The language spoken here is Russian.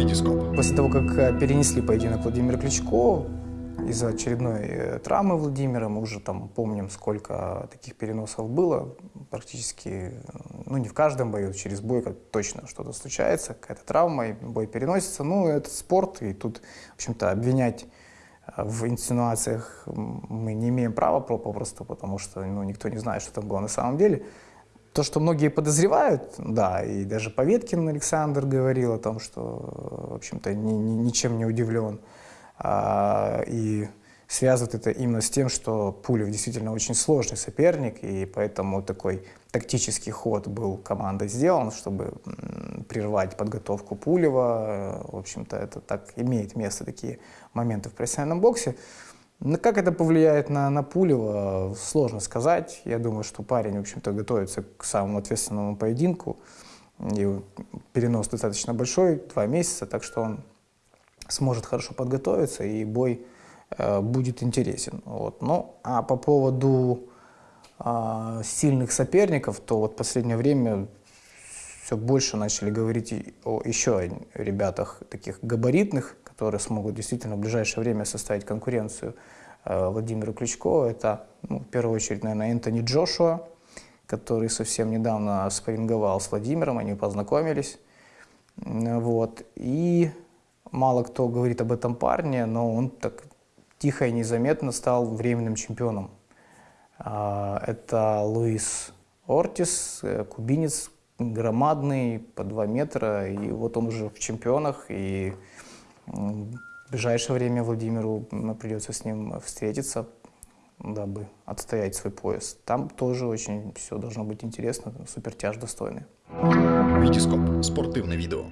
Витископ. После того, как э, перенесли поединок Владимира Кличко, из-за очередной э, травмы Владимира, мы уже там помним, сколько таких переносов было, практически, ну не в каждом бою, через бой как точно что-то случается, какая-то травма, и бой переносится, ну это спорт, и тут, в общем-то, обвинять э, в инсинуациях мы не имеем права попросту, потому что ну, никто не знает, что там было на самом деле. То, что многие подозревают, да, и даже Поветкин Александр говорил о том, что, в общем-то, ни, ни, ничем не удивлен. А, и связывают это именно с тем, что Пулев действительно очень сложный соперник, и поэтому такой тактический ход был командой сделан, чтобы прервать подготовку Пулева. В общем-то, это так имеет место, такие моменты в профессиональном боксе. Но как это повлияет на, на Пулева, сложно сказать. Я думаю, что парень, в общем-то, готовится к самому ответственному поединку. И перенос достаточно большой, два месяца, так что он сможет хорошо подготовиться, и бой э, будет интересен. Вот. Ну, а по поводу э, сильных соперников, то вот в последнее время все больше начали говорить о еще ребятах таких габаритных, которые смогут действительно в ближайшее время составить конкуренцию э, Владимиру Кличко. Это, ну, в первую очередь, наверное, Энтони Джошуа, который совсем недавно спарринговал с Владимиром, они познакомились. Вот. И мало кто говорит об этом парне, но он так тихо и незаметно стал временным чемпионом. А, это Луис Ортис, э, кубинец, громадный, по 2 метра, и вот он уже в чемпионах, и в ближайшее время Владимиру придется с ним встретиться, дабы отстоять свой пояс. Там тоже очень все должно быть интересно, супертяж достойный. Витископ. Спортивное видео.